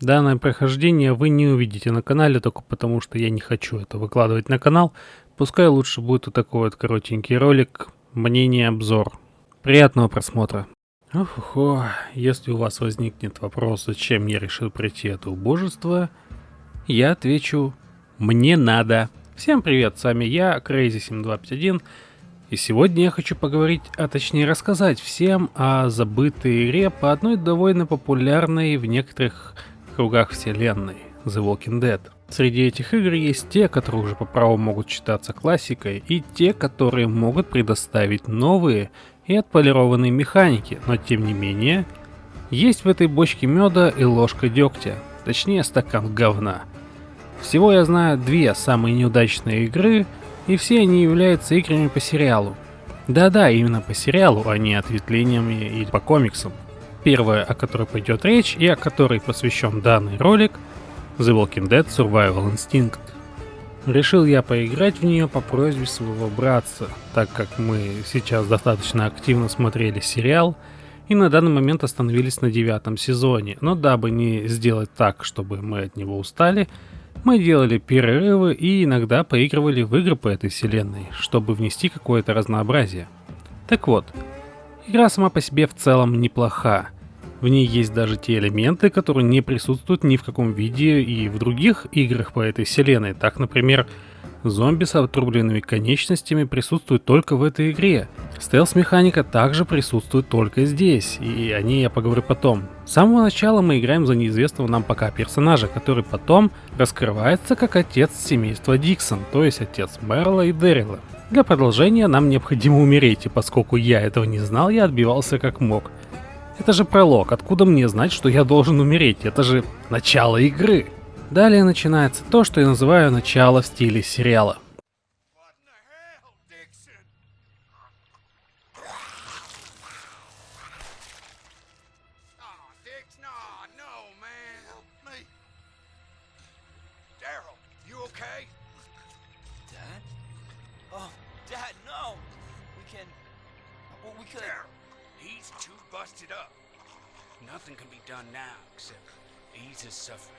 Данное прохождение вы не увидите на канале только потому, что я не хочу это выкладывать на канал. Пускай лучше будет вот такой вот коротенький ролик, мнение-обзор. Приятного просмотра. Охо, если у вас возникнет вопрос, зачем я решил пройти это убожество, я отвечу, мне надо. Всем привет, с вами я, Crazy7251, и сегодня я хочу поговорить, а точнее рассказать всем о забытой игре по одной довольно популярной в некоторых кругах вселенной The Walking Dead. Среди этих игр есть те, которые уже по праву могут считаться классикой, и те, которые могут предоставить новые и отполированные механики, но тем не менее, есть в этой бочке меда и ложка дегтя, точнее стакан говна. Всего я знаю две самые неудачные игры, и все они являются играми по сериалу. Да-да, именно по сериалу, а не ответвлениями и по комиксам. Первая, о которой пойдет речь и о которой посвящен данный ролик, The Walking Dead Survival Instinct. Решил я поиграть в нее по просьбе своего братца, так как мы сейчас достаточно активно смотрели сериал и на данный момент остановились на девятом сезоне, но дабы не сделать так, чтобы мы от него устали, мы делали перерывы и иногда поигрывали в игры по этой вселенной, чтобы внести какое-то разнообразие. Так вот, Игра сама по себе в целом неплоха. В ней есть даже те элементы, которые не присутствуют ни в каком виде и в других играх по этой вселенной. Так, например, зомби с отрубленными конечностями присутствуют только в этой игре. Стелс-механика также присутствует только здесь, и о ней я поговорю потом. С самого начала мы играем за неизвестного нам пока персонажа, который потом раскрывается как отец семейства Диксон, то есть отец Мерла и Дэрила. Для продолжения нам необходимо умереть, и поскольку я этого не знал, я отбивался как мог. Это же пролог, откуда мне знать, что я должен умереть? Это же начало игры. Далее начинается то, что я называю начало в стиле сериала. Busted up. Nothing can be done now except ease his suffering.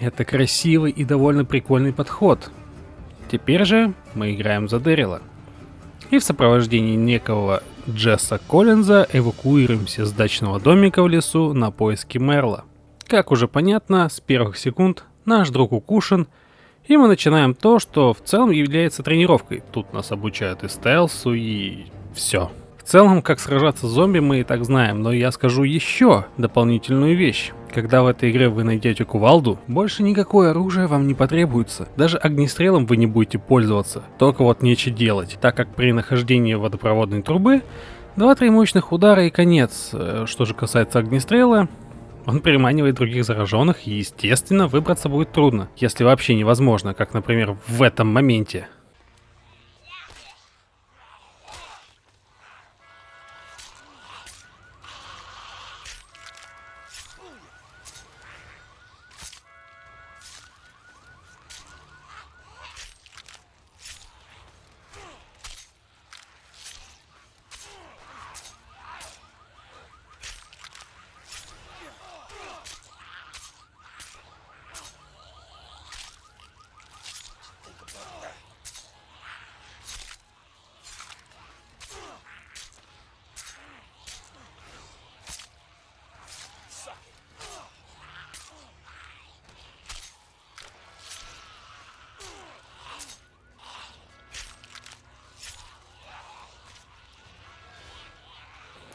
Это красивый и довольно прикольный подход. Теперь же мы играем за Дэрила. И в сопровождении некого Джесса Коллинза эвакуируемся с дачного домика в лесу на поиски Мерла. Как уже понятно, с первых секунд наш друг укушен, и мы начинаем то, что в целом является тренировкой. Тут нас обучают и стелсу, и все целом, как сражаться с зомби мы и так знаем, но я скажу еще дополнительную вещь. Когда в этой игре вы найдете кувалду, больше никакое оружие вам не потребуется. Даже огнестрелом вы не будете пользоваться, только вот нечего делать, так как при нахождении водопроводной трубы 2-3 мощных удара и конец. Э, что же касается огнестрела, он переманивает других зараженных и, естественно, выбраться будет трудно, если вообще невозможно, как, например, в этом моменте.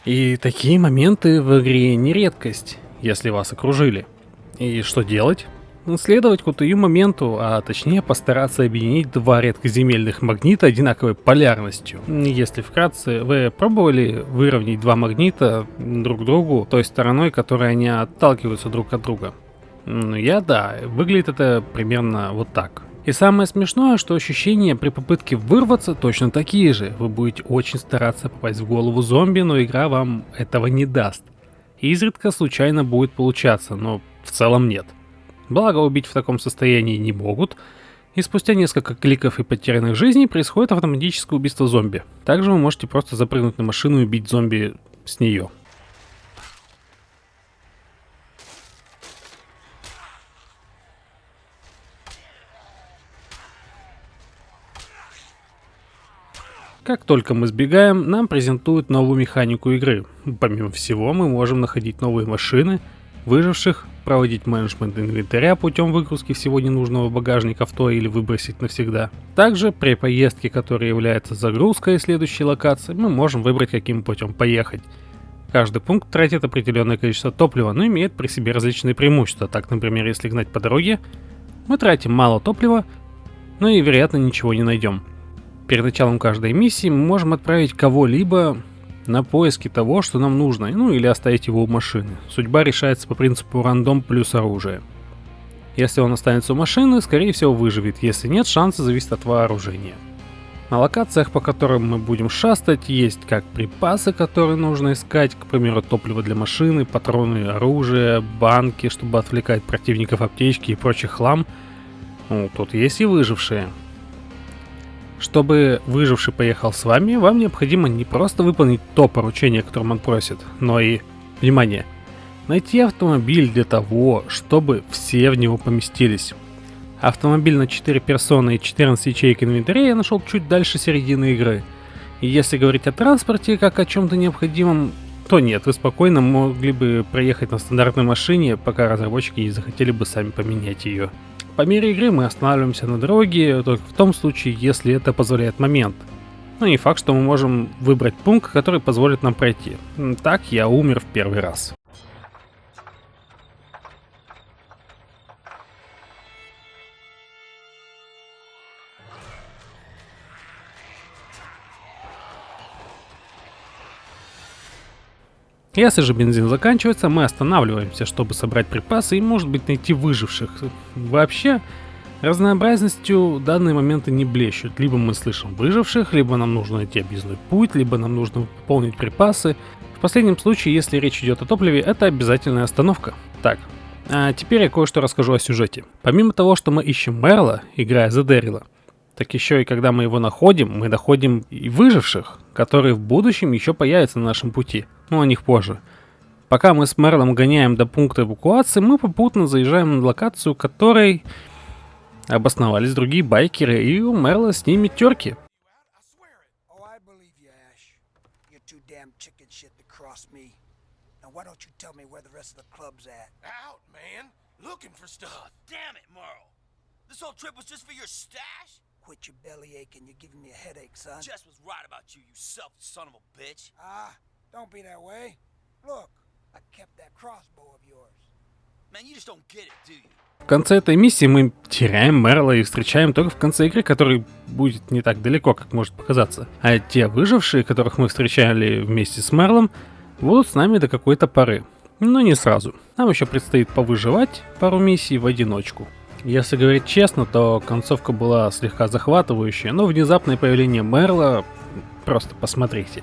И такие моменты в игре не редкость, если вас окружили. И что делать? Следовать к КТУ моменту, а точнее постараться объединить два редкоземельных магнита одинаковой полярностью. Если вкратце, вы пробовали выровнять два магнита друг другу той стороной, которой они отталкиваются друг от друга? Ну я да, выглядит это примерно вот так. И самое смешное, что ощущения при попытке вырваться точно такие же. Вы будете очень стараться попасть в голову зомби, но игра вам этого не даст. Изредка случайно будет получаться, но в целом нет. Благо убить в таком состоянии не могут, и спустя несколько кликов и потерянных жизней происходит автоматическое убийство зомби. Также вы можете просто запрыгнуть на машину и убить зомби с нее. Как только мы сбегаем, нам презентуют новую механику игры. Помимо всего, мы можем находить новые машины, выживших, проводить менеджмент инвентаря путем выгрузки всего ненужного багажника в то или выбросить навсегда. Также при поездке, которая является загрузкой следующей локации, мы можем выбрать каким путем поехать. Каждый пункт тратит определенное количество топлива, но имеет при себе различные преимущества. Так, например, если гнать по дороге, мы тратим мало топлива, но и вероятно ничего не найдем. Перед началом каждой миссии мы можем отправить кого-либо на поиски того, что нам нужно, ну или оставить его у машины. Судьба решается по принципу рандом плюс оружие. Если он останется у машины, скорее всего выживет, если нет, шансы зависят от вооружения. На локациях, по которым мы будем шастать, есть как припасы, которые нужно искать, к примеру, топливо для машины, патроны, оружие, банки, чтобы отвлекать противников аптечки и прочий хлам. Ну, тут есть и выжившие. Чтобы выживший поехал с вами, вам необходимо не просто выполнить то поручение, которым он просит, но и, внимание, найти автомобиль для того, чтобы все в него поместились. Автомобиль на 4 персоны и 14 ячеек инвентаря я нашел чуть дальше середины игры. И если говорить о транспорте как о чем-то необходимом, то нет, вы спокойно могли бы проехать на стандартной машине, пока разработчики не захотели бы сами поменять ее. По мере игры мы останавливаемся на дороге только в том случае, если это позволяет момент. Ну и факт, что мы можем выбрать пункт, который позволит нам пройти. Так я умер в первый раз. Если же бензин заканчивается, мы останавливаемся, чтобы собрать припасы и, может быть, найти выживших. Вообще, разнообразностью данные моменты не блещут. Либо мы слышим выживших, либо нам нужно найти объездной путь, либо нам нужно пополнить припасы. В последнем случае, если речь идет о топливе, это обязательная остановка. Так, а теперь я кое-что расскажу о сюжете. Помимо того, что мы ищем Мерла, играя за Дэрила, так еще и когда мы его находим, мы находим и выживших, которые в будущем еще появятся на нашем пути, но о них позже. Пока мы с Мерлом гоняем до пункта эвакуации, мы попутно заезжаем на локацию, которой обосновались другие байкеры, и у Мерла с ними терки. Looking for stuff. Damn it, Merle. This whole trip was just for your stash? Quit your belly aching. You're giving me a headache, son. Jess was right about you, you selfish son of a bitch. Ah, don't be that way. Look, I kept that crossbow of yours. Man, you just don't get it, do you? В конце этой миссии мы теряем Мерла и встречаем только в конце игры, который будет не так далеко, как может показаться. А те выжившие, которых мы встречали вместе с Мерлом, будут с нами до какой-то поры. Но не сразу. Нам еще предстоит повыживать пару миссий в одиночку. Если говорить честно, то концовка была слегка захватывающая, но внезапное появление Мерла... Просто посмотрите.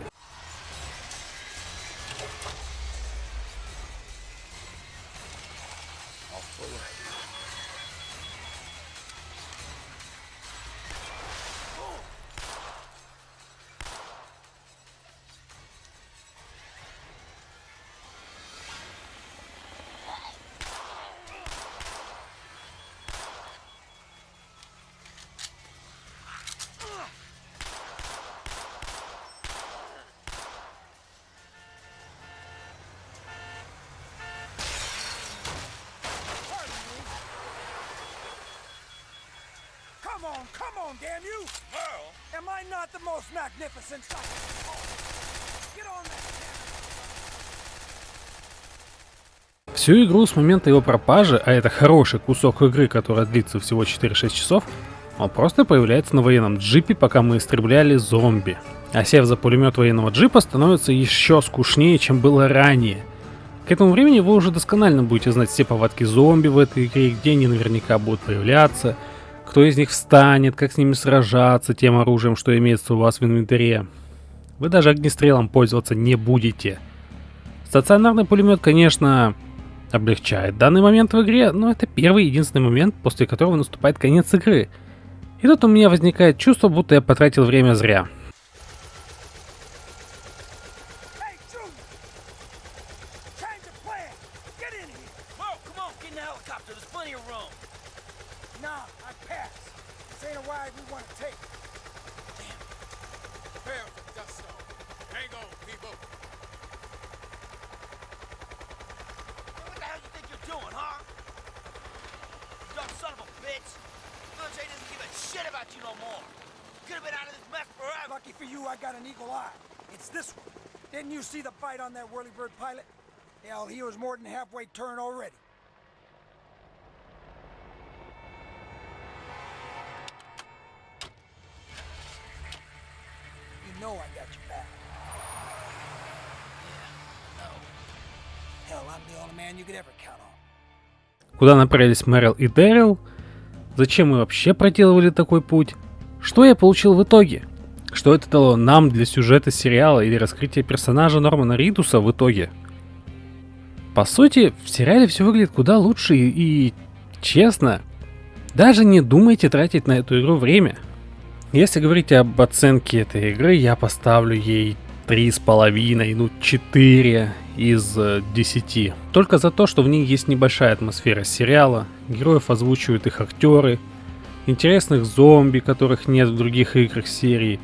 Come on, come on, damn you! Pearl? Am I not the most magnificent sight? Get on that Всю игру с момента его пропажи, а это хороший кусок игры, которая длится всего 4-6 часов, он просто появляется на военном джипе, пока мы истребляли зомби. А сев за пулемет военного джипа становится еще скучнее, чем было ранее. К этому времени вы уже досконально будете знать все повадки зомби в этой игре, где они наверняка будут появляться, кто из них встанет, как с ними сражаться тем оружием, что имеется у вас в инвентаре. Вы даже огнестрелом пользоваться не будете. Стационарный пулемет, конечно, облегчает данный момент в игре, но это первый единственный момент, после которого наступает конец игры – и тут у меня возникает чувство, будто я потратил время зря. Doing, huh? You Dumb son of a bitch! Military doesn't give a shit about you no more. Could have been out of this mess forever. Lucky for you, I got an eagle eye. It's this one. Didn't you see the bite on that whirlybird pilot? Hell, he was more than halfway turned already. Know I got your back. Куда направились Мэрил и Дэрил, Зачем мы вообще проделывали такой путь? Что я получил в итоге? Что это дало нам для сюжета сериала или раскрытия персонажа Нормана Ридуса в итоге? По сути, в сериале все выглядит куда лучше и, и честно. Даже не думайте тратить на эту игру время. Если говорить об оценке этой игры, я поставлю ей три с половиной, ну 4 из 10. Э, Только за то, что в ней есть небольшая атмосфера сериала, героев озвучивают их актеры, интересных зомби, которых нет в других играх серии,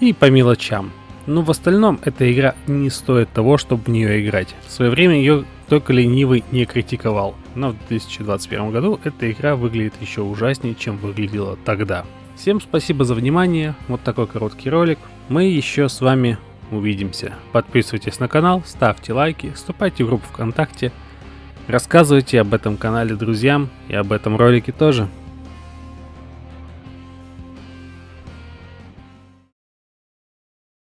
и по мелочам. Но в остальном эта игра не стоит того, чтобы в нее играть. В свое время ее только ленивый не критиковал, но в 2021 году эта игра выглядит еще ужаснее, чем выглядела тогда. Всем спасибо за внимание, вот такой короткий ролик. Мы еще с вами увидимся. Подписывайтесь на канал, ставьте лайки, вступайте в группу ВКонтакте, рассказывайте об этом канале друзьям и об этом ролике тоже.